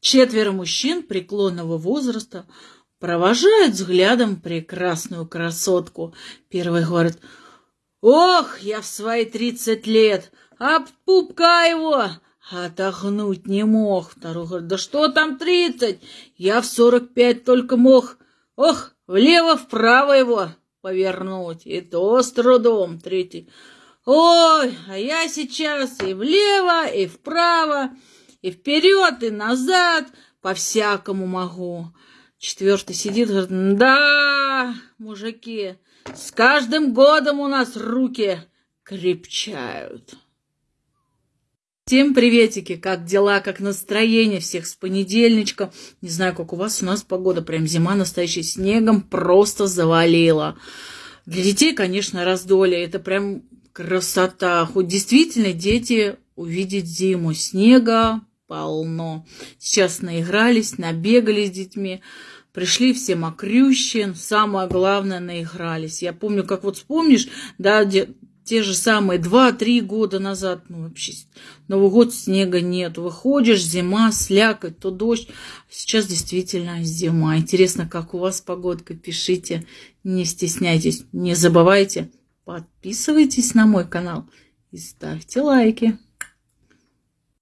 Четверо мужчин преклонного возраста провожают взглядом прекрасную красотку. Первый говорит, «Ох, я в свои тридцать лет, об пупка его отогнуть не мог». Второй говорит, «Да что там тридцать? Я в сорок пять только мог. Ох, влево-вправо его повернуть, и то с трудом». Третий, «Ой, а я сейчас и влево, и вправо». И вперед, и назад, по-всякому могу. Четвертый сидит, говорит, да, мужики, с каждым годом у нас руки крепчают. Всем приветики, как дела, как настроение всех с понедельничка. Не знаю, как у вас, у нас погода, прям зима настоящая, снегом просто завалила. Для детей, конечно, раздолье, это прям красота. Хоть действительно дети увидеть зиму, снега полно. Сейчас наигрались, набегали с детьми, пришли все мокрющие, самое главное, наигрались. Я помню, как вот вспомнишь, да, где, те же самые два-три года назад, ну вообще, Новый год снега нет, выходишь, зима, слякоть, то дождь. Сейчас действительно зима. Интересно, как у вас погодка, пишите, не стесняйтесь, не забывайте, подписывайтесь на мой канал и ставьте лайки.